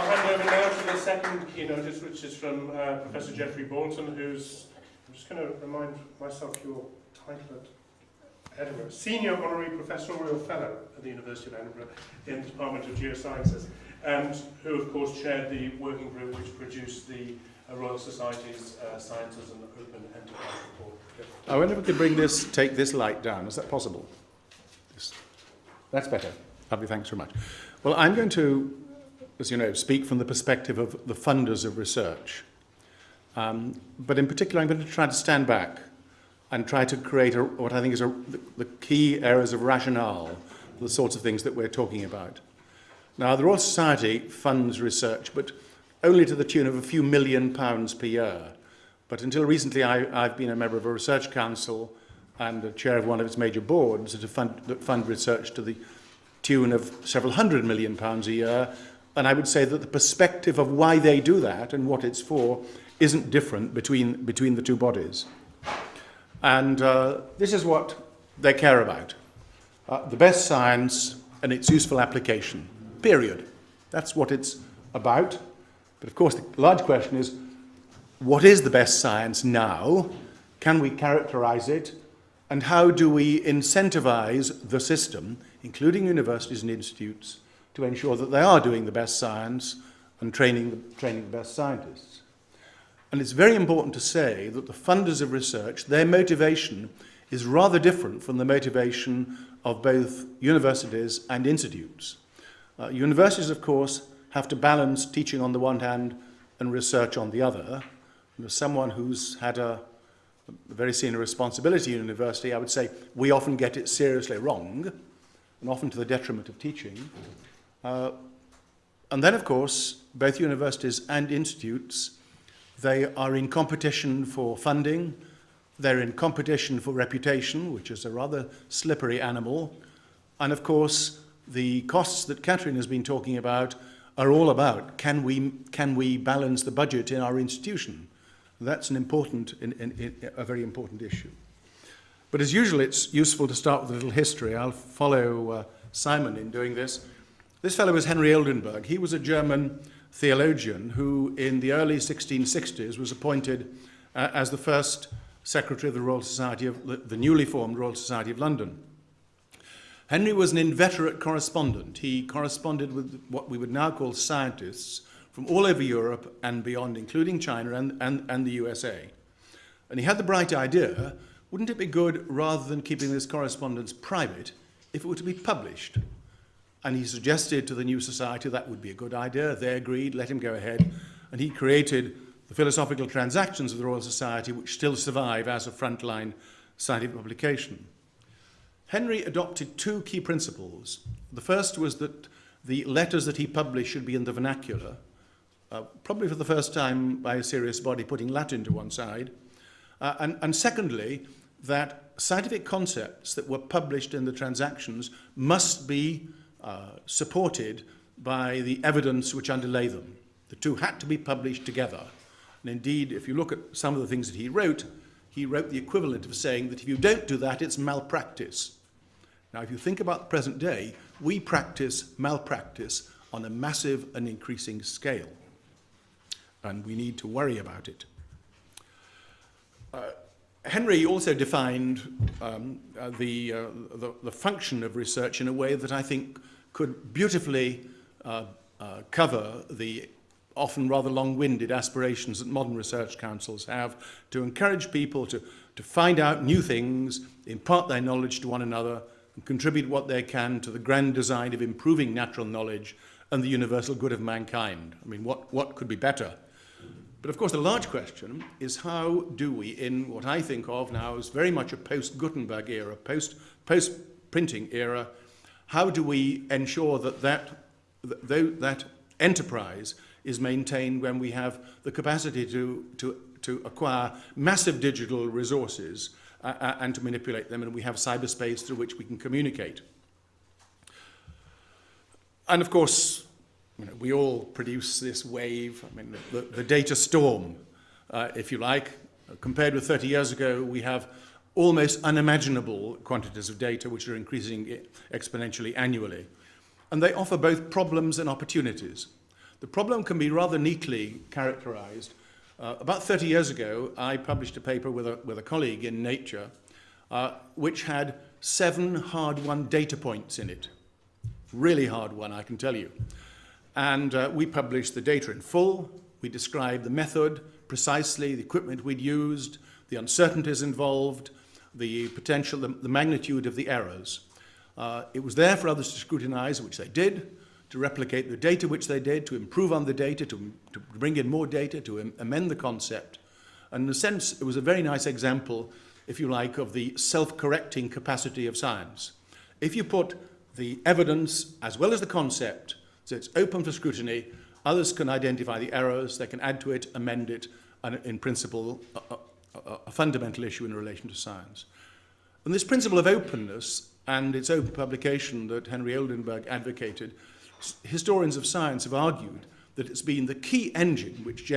I'll hand over now to the second keynote, which is from uh, Professor Geoffrey Boulton, who's, I'm just going to remind myself your title at Edinburgh, Senior Honorary Professorial Fellow at the University of Edinburgh in the Department of Geosciences, and who, of course, chaired the working group which produced the uh, Royal Society's uh, Science as an Open Enterprise Report. I wonder if we could bring this, take this light down. Is that possible? That's better. Lovely, thanks very much. Well, I'm going to, as you know, speak from the perspective of the funders of research. Um, but in particular, I'm going to try to stand back and try to create a, what I think is a, the, the key areas of rationale the sorts of things that we're talking about. Now, the Royal Society funds research, but only to the tune of a few million pounds per year. But until recently, I, I've been a member of a research council and a chair of one of its major boards that fund, that fund research to the tune of several hundred million pounds a year. And I would say that the perspective of why they do that and what it's for isn't different between, between the two bodies. And uh, this is what they care about. Uh, the best science and its useful application, period. That's what it's about. But of course, the large question is, what is the best science now? Can we characterize it? And how do we incentivize the system, including universities and institutes, to ensure that they are doing the best science and training, training the best scientists? And it's very important to say that the funders of research, their motivation is rather different from the motivation of both universities and institutes. Uh, universities, of course, have to balance teaching on the one hand and research on the other. And as someone who's had a, a very senior responsibility in university, I would say we often get it seriously wrong, and often to the detriment of teaching. Uh, and then, of course, both universities and institutes, they are in competition for funding, they're in competition for reputation, which is a rather slippery animal, and of course, the costs that Catherine has been talking about are all about can we, can we balance the budget in our institution? That's an important, in, in, in, a very important issue. But as usual, it's useful to start with a little history. I'll follow uh, Simon in doing this. This fellow was Henry Oldenburg. He was a German theologian who, in the early 1660s, was appointed uh, as the first secretary of the Royal Society of the, the newly formed Royal Society of London. Henry was an inveterate correspondent. He corresponded with what we would now call scientists from all over Europe and beyond, including China and, and, and the USA. And he had the bright idea, wouldn't it be good, rather than keeping this correspondence private, if it were to be published? And he suggested to the new society that would be a good idea. They agreed, let him go ahead. And he created the Philosophical Transactions of the Royal Society, which still survive as a frontline scientific publication. Henry adopted two key principles. The first was that the letters that he published should be in the vernacular, uh, probably for the first time by a serious body putting Latin to one side. Uh, and, and secondly, that scientific concepts that were published in the transactions must be uh, supported by the evidence which underlay them. The two had to be published together. And indeed, if you look at some of the things that he wrote, he wrote the equivalent of saying that if you don't do that, it's malpractice. Now, if you think about the present day, we practice malpractice on a massive and increasing scale. And we need to worry about it. Uh, Henry also defined um, uh, the, uh, the, the, function of research in a way that I think could beautifully uh, uh, cover the often rather long-winded aspirations that modern research councils have to encourage people to, to find out new things, impart their knowledge to one another, and contribute what they can to the grand design of improving natural knowledge and the universal good of mankind. I mean, what, what could be better? But of course, the large question is how do we, in what I think of now as very much a post-Gutenberg era, post, post-printing era, how do we ensure that that, that that enterprise is maintained when we have the capacity to, to, to acquire massive digital resources uh, uh, and to manipulate them, and we have cyberspace through which we can communicate. And of course, you know, we all produce this wave, I mean, the, the data storm, uh, if you like. Compared with 30 years ago, we have almost unimaginable quantities of data which are increasing exponentially annually. And they offer both problems and opportunities. The problem can be rather neatly characterized. Uh, about 30 years ago, I published a paper with a, with a colleague in Nature, uh, which had seven hard-won data points in it. Really hard one, I can tell you. And uh, we published the data in full. We described the method precisely, the equipment we'd used, the uncertainties involved, the potential, the, the magnitude of the errors. Uh, it was there for others to scrutinize, which they did, to replicate the data which they did, to improve on the data, to, to bring in more data, to am amend the concept. And in a sense, it was a very nice example, if you like, of the self-correcting capacity of science. If you put the evidence as well as the concept, so it's open for scrutiny, others can identify the errors, they can add to it, amend it, and in principle, a, a, a fundamental issue in relation to science. And this principle of openness and its open publication that Henry Oldenburg advocated, historians of science have argued that it's been the key engine which,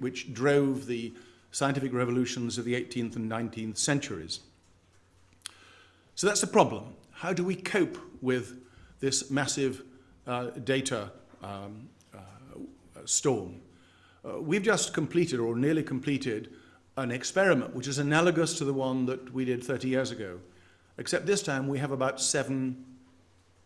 which, drove the scientific revolutions of the 18th and 19th centuries. So that's the problem. How do we cope with this massive data um, uh, storm? Uh, we've just completed, or nearly completed, an experiment which is analogous to the one that we did 30 years ago, except this time we have about seven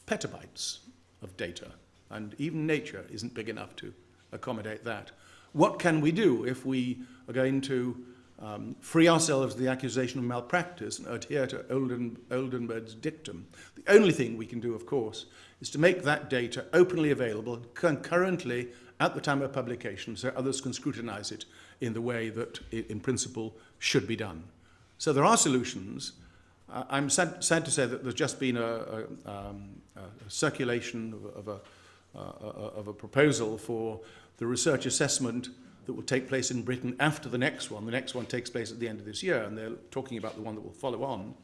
petabytes of data, and even nature isn't big enough to accommodate that. What can we do if we are going to um, free ourselves of the accusation of malpractice and adhere to Olden, Oldenburg's dictum? The only thing we can do, of course, is to make that data openly available concurrently at the time of publication so others can scrutinize it in the way that it, in principle should be done. So there are solutions. Uh, I'm sad, sad, to say that there's just been a, a, um, a circulation of, of, a, uh, of a proposal for the research assessment that will take place in Britain after the next one. The next one takes place at the end of this year, and they're talking about the one that will follow on.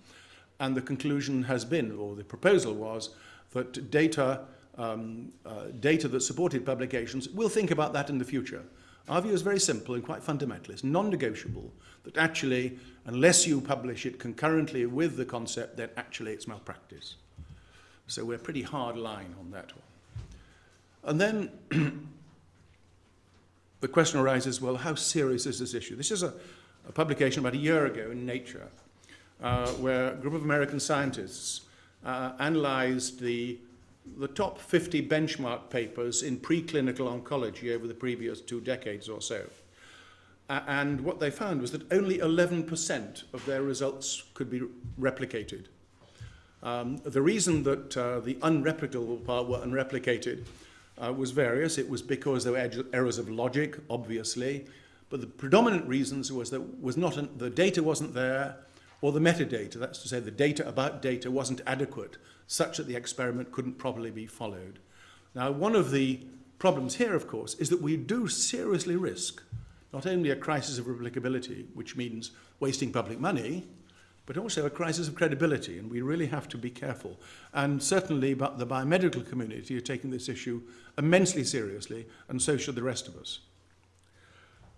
And the conclusion has been, or the proposal was, that data, um, uh, data that supported publications, we'll think about that in the future. Our view is very simple and quite fundamental. It's non-negotiable that actually, unless you publish it concurrently with the concept, then actually it's malpractice. So we're pretty hard line on that one. And then the question arises, well, how serious is this issue? This is a, a publication about a year ago in Nature, uh, where a group of American scientists uh, analyzed the, the top 50 benchmark papers in preclinical oncology over the previous two decades or so. Uh, and what they found was that only 11% of their results could be replicated. Um, the reason that uh, the unreplicable part were unreplicated uh, was various. It was because there were errors of logic, obviously, but the predominant reasons was that was not an, the data wasn't there, or the metadata, that's to say the data about data wasn't adequate, such that the experiment couldn't properly be followed. Now, one of the problems here, of course, is that we do seriously risk not only a crisis of replicability, which means wasting public money, but also a crisis of credibility, and we really have to be careful. And certainly but the biomedical community are taking this issue immensely seriously, and so should the rest of us.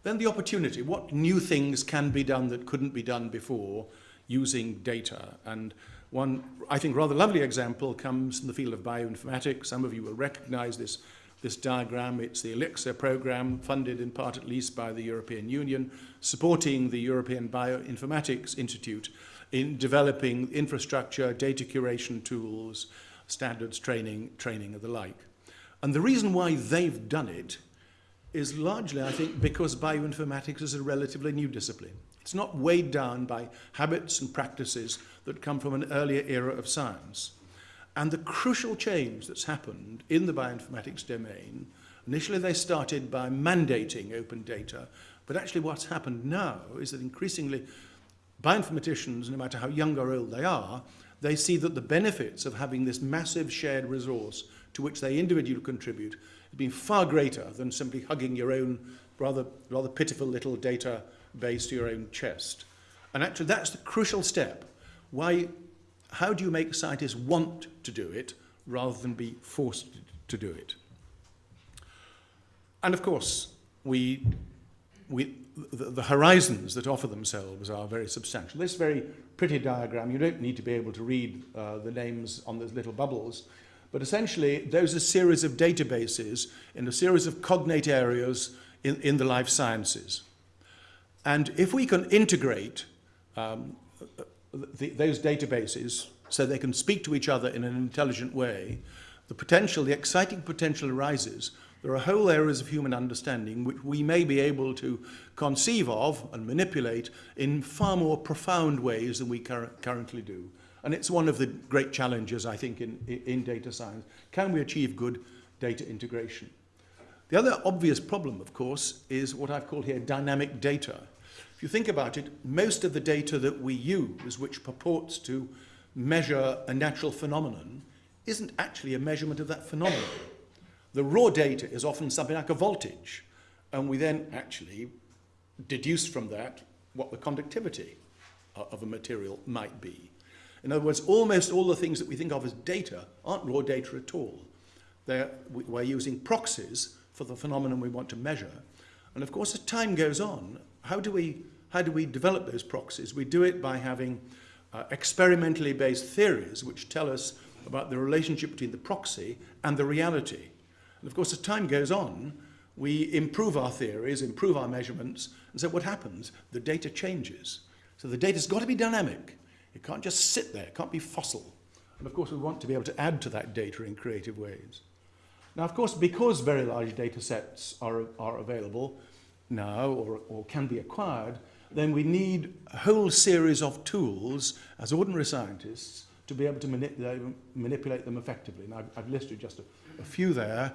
Then the opportunity. What new things can be done that couldn't be done before using data? And one, I think, rather lovely example comes in the field of bioinformatics. Some of you will recognize this, this diagram. It's the ELIXIR program, funded in part at least by the European Union, supporting the European Bioinformatics Institute in developing infrastructure, data curation tools, standards training, training and the like. And the reason why they've done it is largely, I think, because bioinformatics is a relatively new discipline. It's not weighed down by habits and practices that come from an earlier era of science. And the crucial change that's happened in the bioinformatics domain, initially they started by mandating open data, but actually what's happened now is that increasingly bioinformaticians, no matter how young or old they are, they see that the benefits of having this massive shared resource to which they individually contribute has been far greater than simply hugging your own rather, rather pitiful little data base to your own chest. And actually that's the crucial step. Why, how do you make scientists want to do it rather than be forced to do it? And of course, we, we, the, the horizons that offer themselves are very substantial. This very pretty diagram, you don't need to be able to read uh, the names on those little bubbles, But essentially, those are series of databases in a series of cognate areas in, in the life sciences. And if we can integrate um, the, those databases so they can speak to each other in an intelligent way, the potential, the exciting potential arises. There are whole areas of human understanding which we may be able to conceive of and manipulate in far more profound ways than we cur currently do. And it's one of the great challenges, I think, in, in data science. Can we achieve good data integration? The other obvious problem, of course, is what I've called here dynamic data. If you think about it, most of the data that we use, which purports to measure a natural phenomenon, isn't actually a measurement of that phenomenon. The raw data is often something like a voltage, and we then actually deduce from that what the conductivity of a material might be. In other words, almost all the things that we think of as data aren't raw data at all. They're, we're using proxies for the phenomenon we want to measure. And of course, as time goes on, how do we, how do we develop those proxies? We do it by having uh, experimentally based theories which tell us about the relationship between the proxy and the reality. And of course, as time goes on, we improve our theories, improve our measurements, and so what happens? The data changes. So the data's got to be dynamic. It can't just sit there, it can't be fossil. And of course, we want to be able to add to that data in creative ways. Now, of course, because very large data sets are, are available now or, or can be acquired, then we need a whole series of tools as ordinary scientists to be able to manipulate, manipulate them effectively. And I've, I've listed just a, a few there.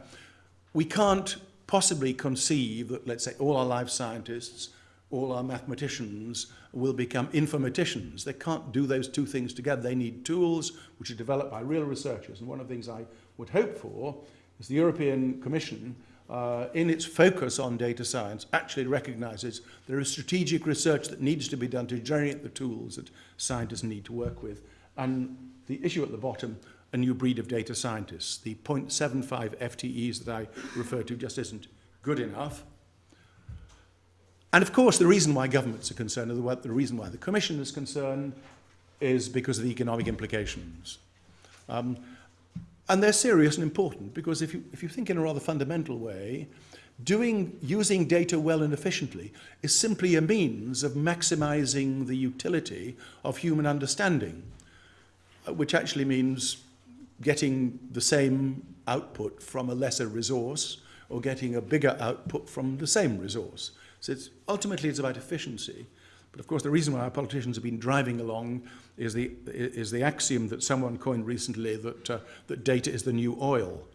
We can't possibly conceive that, let's say, all our life scientists, all our mathematicians will become informaticians. They can't do those two things together. They need tools which are developed by real researchers. And one of the things I would hope for is the European Commission, uh, in its focus on data science, actually recognizes there is strategic research that needs to be done to generate the tools that scientists need to work with. And the issue at the bottom, a new breed of data scientists. The 0.75 FTEs that I referred to just isn't good enough. And of course, the reason why governments are concerned, or the reason why the Commission is concerned, is because of the economic implications. Um, and they're serious and important because if you, if you think in a rather fundamental way, doing, using data well and efficiently is simply a means of maximizing the utility of human understanding, which actually means getting the same output from a lesser resource or getting a bigger output from the same resource. So it's, ultimately it's about efficiency. But of course, the reason why our politicians have been driving along is the, is the axiom that someone coined recently that, uh, that data is the new oil.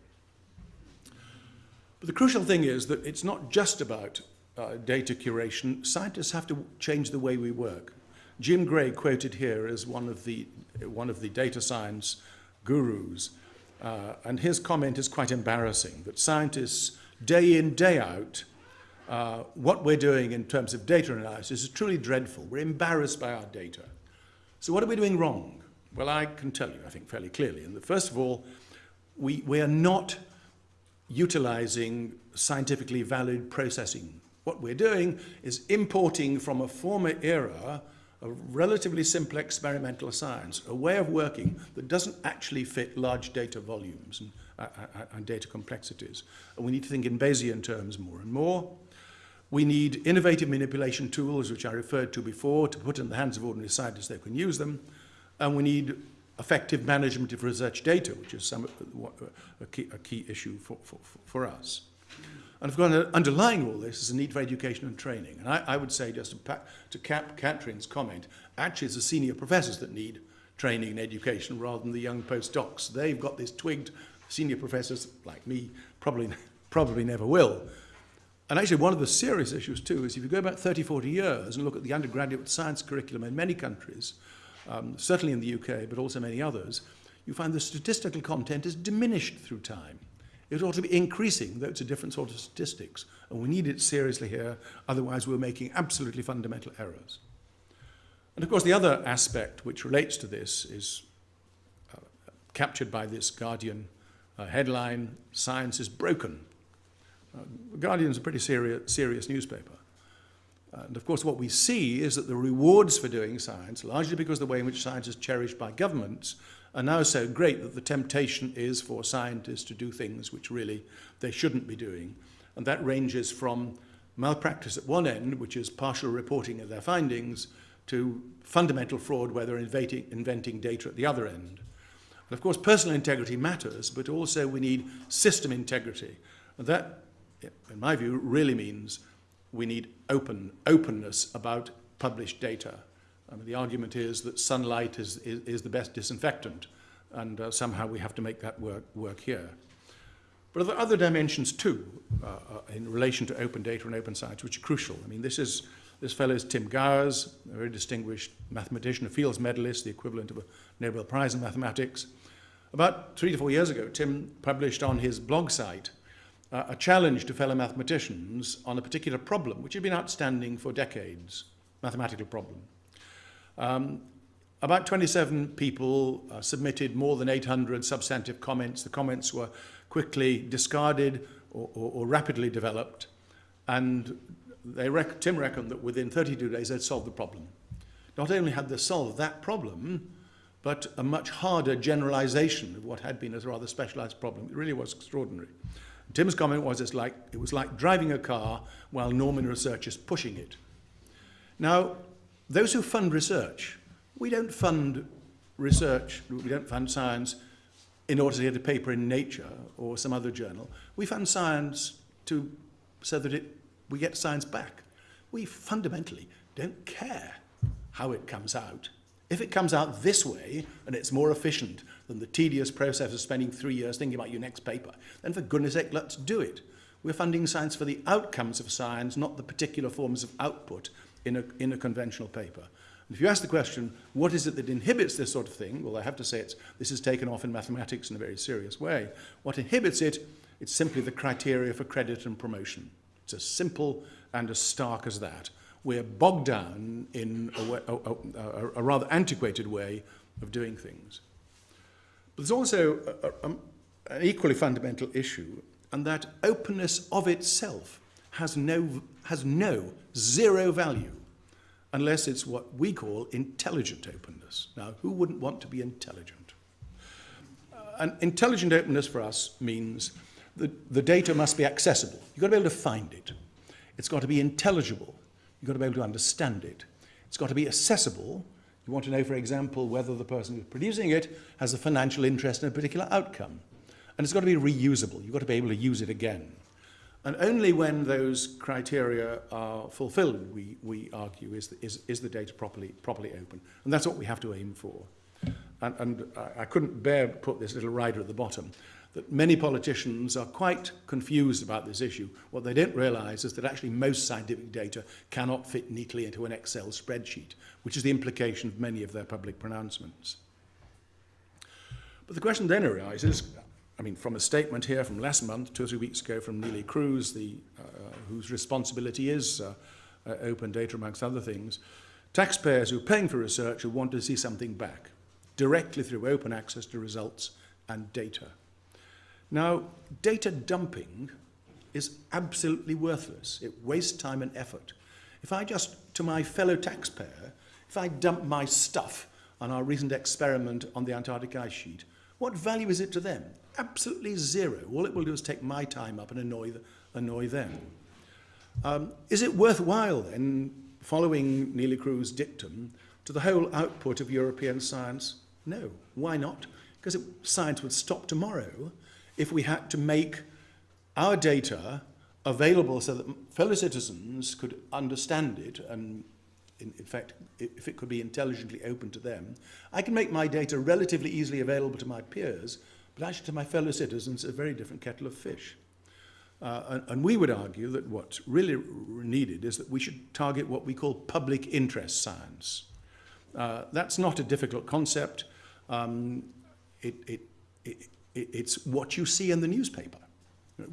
But the crucial thing is that it's not just about uh, data curation. Scientists have to change the way we work. Jim Gray quoted here as one of the, one of the data science gurus. Uh, and his comment is quite embarrassing, that scientists, day in, day out, uh, what we're doing in terms of data analysis is truly dreadful. We're embarrassed by our data. So what are we doing wrong? Well, I can tell you, I think, fairly clearly. And the, first of all, we, we are not utilizing scientifically valid processing. What we're doing is importing from a former era a relatively simple experimental science, a way of working that doesn't actually fit large data volumes and, uh, uh and data complexities. And we need to think in Bayesian terms more and more. We need innovative manipulation tools, which I referred to before, to put in the hands of ordinary scientists they can use them. And we need effective management of research data, which is some, a, key, a key issue for, for, for us. And of course, underlying all this is a need for education and training. And I, I would say, just to, to cap Catherine's comment, actually it's the senior professors that need training and education rather than the young postdocs. They've got this twigged, senior professors like me probably, probably never will. And actually, one of the serious issues, too, is if you go back 30, 40 years and look at the undergraduate science curriculum in many countries, um, certainly in the UK, but also many others, you find the statistical content is diminished through time. It ought to be increasing, though it's a different sort of statistics. And we need it seriously here, otherwise we're making absolutely fundamental errors. And of course, the other aspect which relates to this is uh, captured by this Guardian uh, headline, Science is Broken. Uh, the Guardian is a pretty serious newspaper. And of course, what we see is that the rewards for doing science, largely because of the way in which science is cherished by governments, are now so great that the temptation is for scientists to do things which really they shouldn't be doing. And that ranges from malpractice at one end, which is partial reporting of their findings, to fundamental fraud where they're inventing, inventing data at the other end. And of course, personal integrity matters, but also we need system integrity. And that, in my view, really means we need open, openness about published data. I mean, the argument is that sunlight is, is, is the best disinfectant, and uh, somehow we have to make that work, work here. But there are other dimensions too uh, uh, in relation to open data and open science, which are crucial. I mean, this is this fellow is Tim Gowers, a very distinguished mathematician, a Fields medalist, the equivalent of a Nobel Prize in mathematics. About three to four years ago, Tim published on his blog site uh, a challenge to fellow mathematicians on a particular problem, which had been outstanding for decades, mathematical problem. Um, about 27 people uh, submitted more than 800 substantive comments. The comments were quickly discarded or, or, or rapidly developed, and they rec Tim reckoned that within 32 days they'd solved the problem. Not only had they solved that problem, but a much harder generalization of what had been a rather specialized problem. It really was extraordinary. Tim's comment was it's like, it was like driving a car while Norman research is pushing it. Now, those who fund research, we don't fund research, we don't fund science in order to get a paper in Nature or some other journal. We fund science to, so that it, we get science back. We fundamentally don't care how it comes out. If it comes out this way and it's more efficient than the tedious process of spending three years thinking about your next paper, then for goodness sake, let's do it. We're funding science for the outcomes of science, not the particular forms of output in a, in a conventional paper. And if you ask the question, what is it that inhibits this sort of thing? Well, I have to say it's, this is taken off in mathematics in a very serious way. What inhibits it, it's simply the criteria for credit and promotion. It's as simple and as stark as that we're bogged down in a, way, a, a, a rather antiquated way of doing things. But there's also an equally fundamental issue, and that openness of itself has no, has no zero value unless it's what we call intelligent openness. Now, who wouldn't want to be intelligent? Uh, and intelligent openness for us means that the data must be accessible. You've got to be able to find it. It's got to be intelligible. You've got to be able to understand it. It's got to be accessible. You want to know, for example, whether the person who's producing it has a financial interest in a particular outcome. And it's got to be reusable. You've got to be able to use it again. And only when those criteria are fulfilled, we, we argue, is the, is, is the data properly, properly open. And that's what we have to aim for. And, and I, I couldn't bear to put this little rider at the bottom, that many politicians are quite confused about this issue. What they don't realize is that actually most scientific data cannot fit neatly into an Excel spreadsheet, which is the implication of many of their public pronouncements. But the question then arises, I mean, from a statement here from last month, two or three weeks ago, from Neelie Kroes, the, uh, whose responsibility is uh, uh, open data, amongst other things, taxpayers who are paying for research who want to see something back, directly through open access to results and data. Now, data dumping is absolutely worthless. It wastes time and effort. If I just, to my fellow taxpayer, if I dump my stuff on our recent experiment on the Antarctic ice sheet, what value is it to them? Absolutely zero. All it will do is take my time up and annoy, annoy them. Um, is it worthwhile then, following Neelie Kroes' dictum, to the whole output of European science? No. Why not? Because it, science would stop tomorrow if we had to make our data available so that fellow citizens could understand it and in, in fact if it could be intelligently open to them I can make my data relatively easily available to my peers but actually to my fellow citizens a very different kettle of fish uh, and, and we would argue that what's really needed is that we should target what we call public interest science uh, that's not a difficult concept um, it, it, it it's what you see in the newspaper.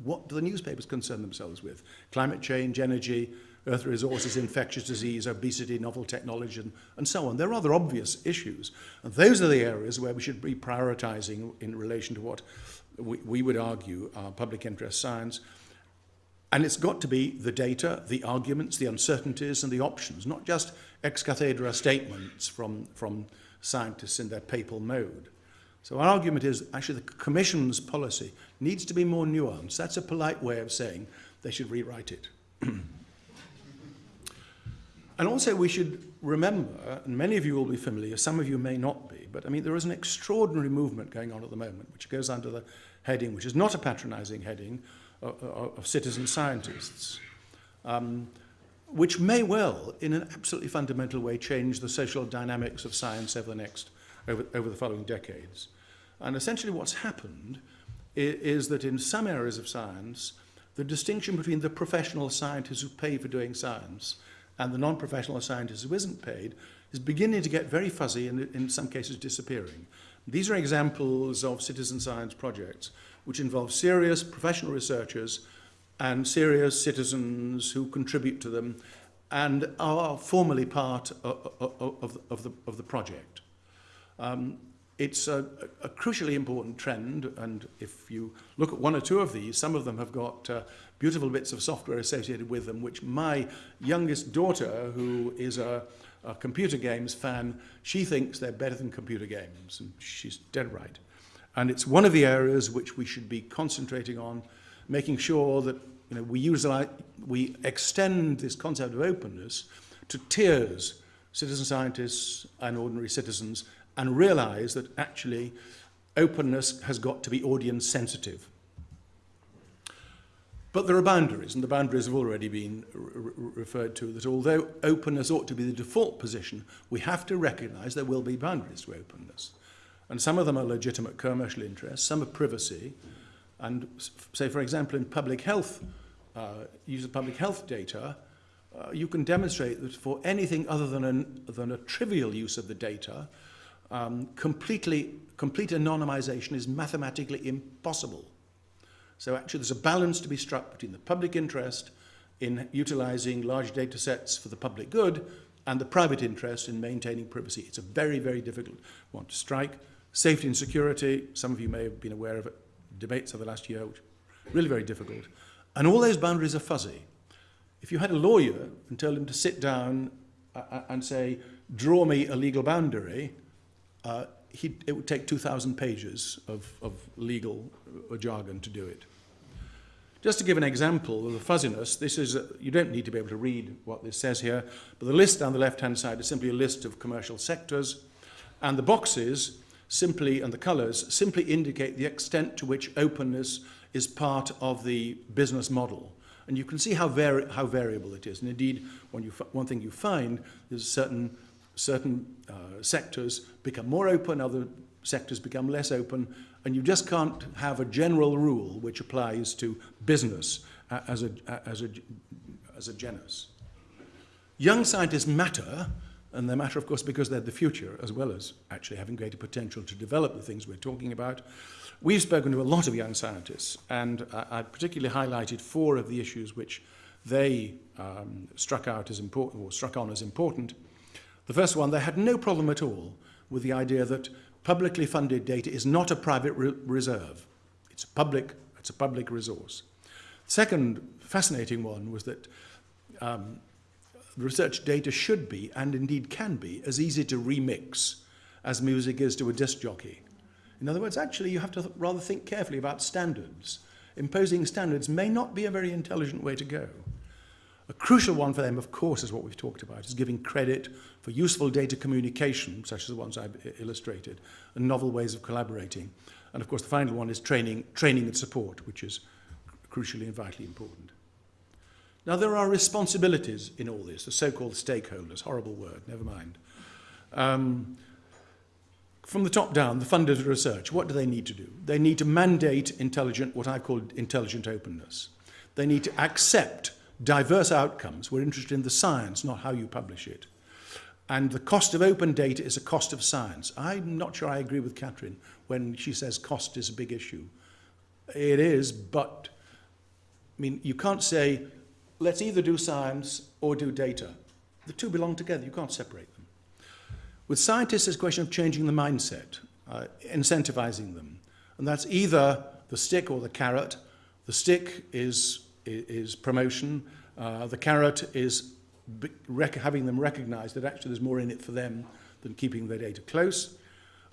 What do the newspapers concern themselves with? Climate change, energy, earth resources, infectious disease, obesity, novel technology, and, and so on. They're rather obvious issues. And those are the areas where we should be prioritizing in relation to what we, we would argue are public interest science. And it's got to be the data, the arguments, the uncertainties, and the options, not just ex cathedra statements from, from scientists in their papal mode. So our argument is actually the Commission's policy needs to be more nuanced. That's a polite way of saying they should rewrite it. and also we should remember, and many of you will be familiar, some of you may not be, but I mean there is an extraordinary movement going on at the moment, which goes under the heading, which is not a patronizing heading, of, of citizen scientists, um, which may well, in an absolutely fundamental way, change the social dynamics of science over the next, over, over the following decades. And essentially what's happened is, is that in some areas of science, the distinction between the professional scientists who pay for doing science and the non-professional scientist who isn't paid is beginning to get very fuzzy and in some cases disappearing. These are examples of citizen science projects which involve serious professional researchers and serious citizens who contribute to them and are formally part of, of, of, the, of the project. Um, it's a, a crucially important trend, and if you look at one or two of these, some of them have got uh, beautiful bits of software associated with them, which my youngest daughter, who is a, a computer games fan, she thinks they're better than computer games, and she's dead right. And it's one of the areas which we should be concentrating on, making sure that you know, we, use, we extend this concept of openness to tiers, citizen scientists and ordinary citizens, and realize that actually openness has got to be audience sensitive. But there are boundaries, and the boundaries have already been re referred to, that although openness ought to be the default position, we have to recognize there will be boundaries to openness. And some of them are legitimate commercial interests, some are privacy. And say, for example, in public health, uh, use of public health data, uh, you can demonstrate that for anything other than, an, than a trivial use of the data, um, completely, complete anonymization is mathematically impossible. So actually there's a balance to be struck between the public interest in utilizing large data sets for the public good and the private interest in maintaining privacy. It's a very, very difficult one to strike. Safety and security, some of you may have been aware of it, debates of the last year, which really very difficult. And all those boundaries are fuzzy. If you had a lawyer and told him to sit down uh, uh and say, draw me a legal boundary, uh, it would take 2,000 pages of, of legal uh, jargon to do it. Just to give an example of the fuzziness, this is, a, you don't need to be able to read what this says here, but the list on the left-hand side is simply a list of commercial sectors, and the boxes simply, and the colors, simply indicate the extent to which openness is part of the business model. And you can see how, vari how variable it is. And indeed, you one thing you find is certain, certain uh, sectors become more open, other sectors become less open, and you just can't have a general rule which applies to business uh, as, a, uh, as, a, as a genus. Young scientists matter and they matter, of course, because they're the future, as well as actually having greater potential to develop the things we're talking about. We've spoken to a lot of young scientists, and I, I particularly highlighted four of the issues which they um, struck out as important, or struck on as important. The first one, they had no problem at all with the idea that publicly funded data is not a private re reserve. It's a public, it's a public resource. Second fascinating one was that um, research data should be, and indeed can be, as easy to remix as music is to a disc jockey. In other words, actually, you have to th rather think carefully about standards. Imposing standards may not be a very intelligent way to go. A crucial one for them, of course, is what we've talked about, is giving credit for useful data communication, such as the ones I've illustrated, and novel ways of collaborating. And of course, the final one is training, training and support, which is crucially and vitally important. Now, there are responsibilities in all this, the so-called stakeholders, horrible word, never mind. Um, from the top down, the funders of research, what do they need to do? They need to mandate intelligent, what I call intelligent openness. They need to accept diverse outcomes. We're interested in the science, not how you publish it. And the cost of open data is a cost of science. I'm not sure I agree with Catherine when she says cost is a big issue. It is, but I mean, you can't say let's either do science or do data. The two belong together, you can't separate them. With scientists, it's a question of changing the mindset, uh, incentivizing them. And that's either the stick or the carrot. The stick is is promotion. Uh, the carrot is having them recognise that actually there's more in it for them than keeping their data close.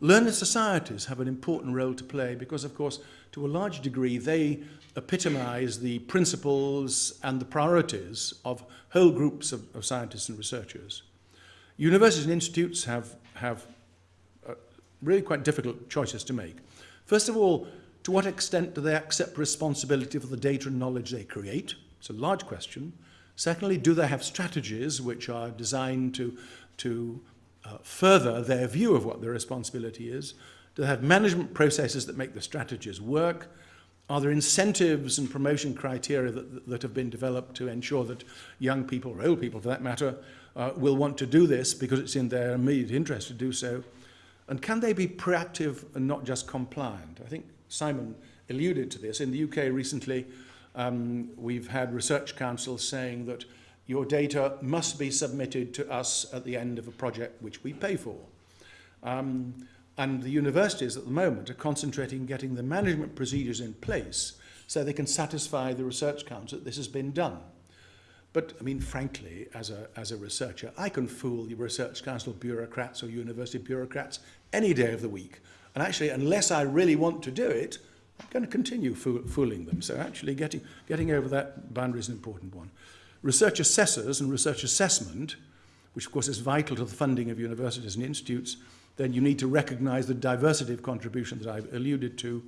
Learned societies have an important role to play because, of course, to a large degree, they epitomise the principles and the priorities of whole groups of, of scientists and researchers. Universities and institutes have, have uh, really quite difficult choices to make. First of all, to what extent do they accept responsibility for the data and knowledge they create? It's a large question. Secondly, do they have strategies which are designed to, to uh, further their view of what their responsibility is? Do they have management processes that make the strategies work? Are there incentives and promotion criteria that, that have been developed to ensure that young people, or old people for that matter, uh, will want to do this because it's in their immediate interest to do so? And can they be proactive and not just compliant? I think Simon alluded to this. In the UK recently, um, we've had research councils saying that your data must be submitted to us at the end of a project which we pay for. Um, and the universities at the moment are concentrating on getting the management procedures in place so they can satisfy the research council that this has been done. But, I mean, frankly, as a, as a researcher, I can fool the research council bureaucrats or university bureaucrats any day of the week. And actually, unless I really want to do it, I'm going to continue fool fooling them. So actually getting, getting over that boundary is an important one. Research assessors and research assessment, which of course is vital to the funding of universities and institutes, then you need to recognize the diversity of contribution that I've alluded to.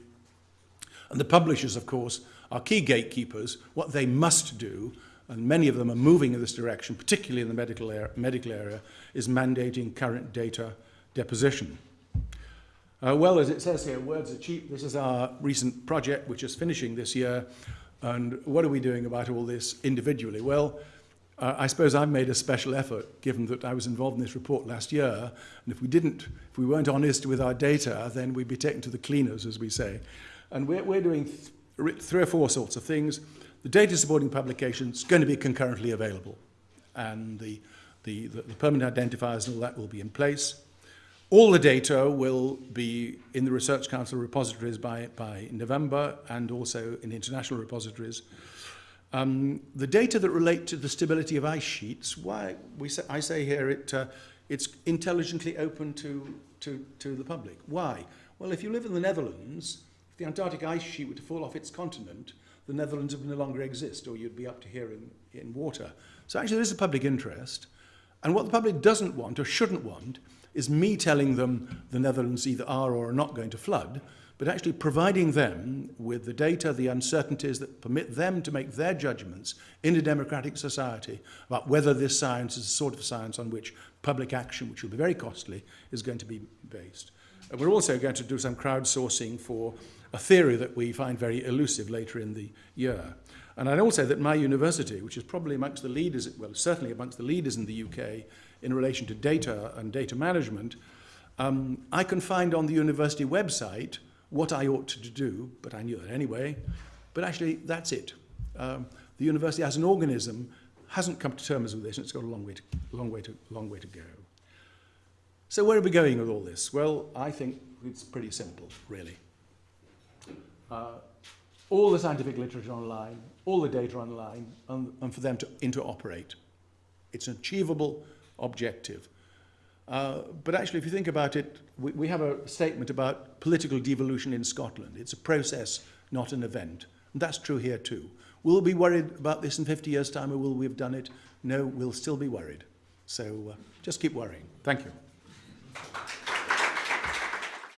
And the publishers, of course, are key gatekeepers, what they must do, and many of them are moving in this direction, particularly in the medical, area, medical area, is mandating current data deposition. Uh, well, as it says here, words are cheap. This is our recent project, which is finishing this year. And what are we doing about all this individually? Well, uh, I suppose I've made a special effort, given that I was involved in this report last year. And if we didn't, if we weren't honest with our data, then we'd be taken to the cleaners, as we say. And we're, we're doing th three or four sorts of things. The data supporting publication is going to be concurrently available. And the, the, the, the permanent identifiers and all that will be in place. All the data will be in the Research Council repositories by, by November and also in international repositories. Um, the data that relate to the stability of ice sheets, why we say, I say here it, uh, it's intelligently open to, to, to the public. Why? Well, if you live in the Netherlands, if the Antarctic ice sheet were to fall off its continent, the Netherlands would no longer exist, or you'd be up to here in, in water. So actually, there is a public interest. And what the public doesn't want or shouldn't want is me telling them the Netherlands either are or are not going to flood, but actually providing them with the data, the uncertainties that permit them to make their judgments in a democratic society about whether this science is the sort of science on which public action, which will be very costly, is going to be based. And we're also going to do some crowdsourcing for a theory that we find very elusive later in the year. And I'd also say that my university, which is probably amongst the leaders, well, certainly amongst the leaders in the UK in relation to data and data management, um, I can find on the university website what I ought to do, but I knew that anyway. But actually, that's it. Um, the university as an organism hasn't come to terms with this, and it's got a long way to, long way to, long way to go. So where are we going with all this? Well, I think it's pretty simple, really. Uh, all the scientific literature online, all the data online, and, and for them to interoperate. It's an achievable objective. Uh, but actually, if you think about it, we, we have a statement about political devolution in Scotland. It's a process, not an event. And that's true here too. Will we be worried about this in 50 years' time, or will we have done it? No, we'll still be worried. So uh, just keep worrying. Thank you.